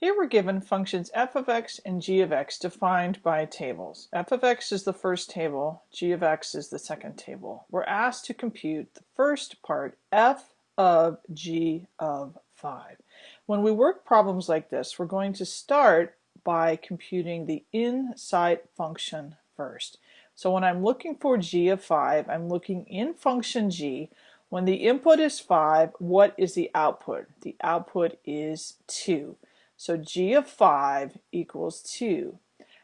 Here we're given functions f of x and g of x defined by tables. f of x is the first table, g of x is the second table. We're asked to compute the first part, f of g of 5. When we work problems like this, we're going to start by computing the inside function first. So when I'm looking for g of 5, I'm looking in function g. When the input is 5, what is the output? The output is 2. So g of 5 equals 2.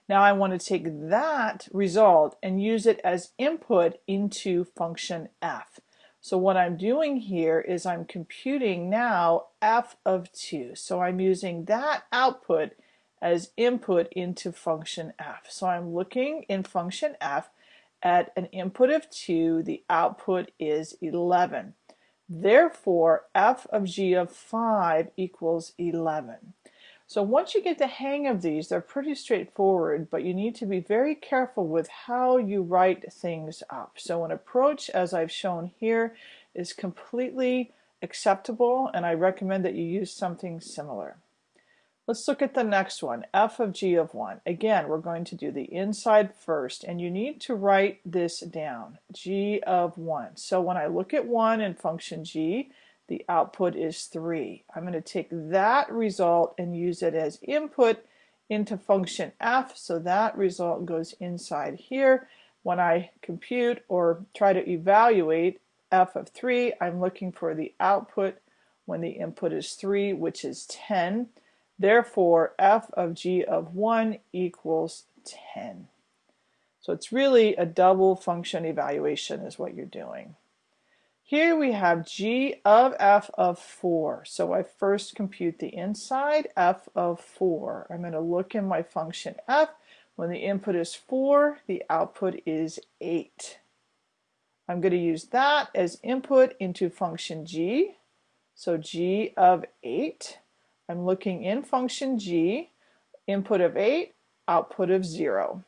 Now I want to take that result and use it as input into function f. So what I'm doing here is I'm computing now f of 2. So I'm using that output as input into function f. So I'm looking in function f at an input of 2, the output is 11. Therefore, f of g of 5 equals 11. So once you get the hang of these, they're pretty straightforward, but you need to be very careful with how you write things up. So an approach, as I've shown here, is completely acceptable, and I recommend that you use something similar. Let's look at the next one, f of g of 1. Again, we're going to do the inside first, and you need to write this down, g of 1. So when I look at 1 in function g, the output is 3. I'm going to take that result and use it as input into function f, so that result goes inside here. When I compute or try to evaluate f of 3, I'm looking for the output when the input is 3, which is 10. Therefore, f of g of 1 equals 10. So it's really a double function evaluation is what you're doing. Here we have g of f of 4. So I first compute the inside f of 4. I'm going to look in my function f. When the input is 4, the output is 8. I'm going to use that as input into function g. So g of 8. I'm looking in function g, input of 8, output of 0.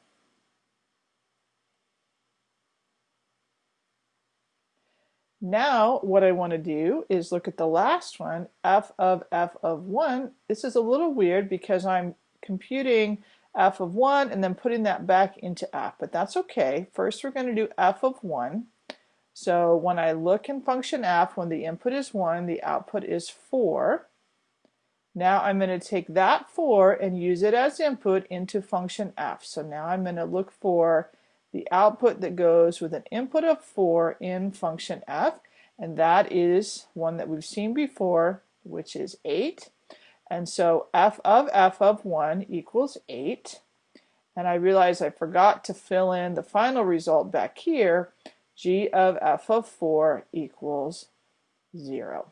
Now what I want to do is look at the last one, f of f of 1. This is a little weird because I'm computing f of 1 and then putting that back into f, but that's okay. First we're going to do f of 1. So when I look in function f, when the input is 1, the output is 4. Now I'm going to take that 4 and use it as input into function f. So now I'm going to look for the output that goes with an input of 4 in function f, and that is one that we've seen before, which is 8. And so f of f of 1 equals 8. And I realize I forgot to fill in the final result back here, g of f of 4 equals 0.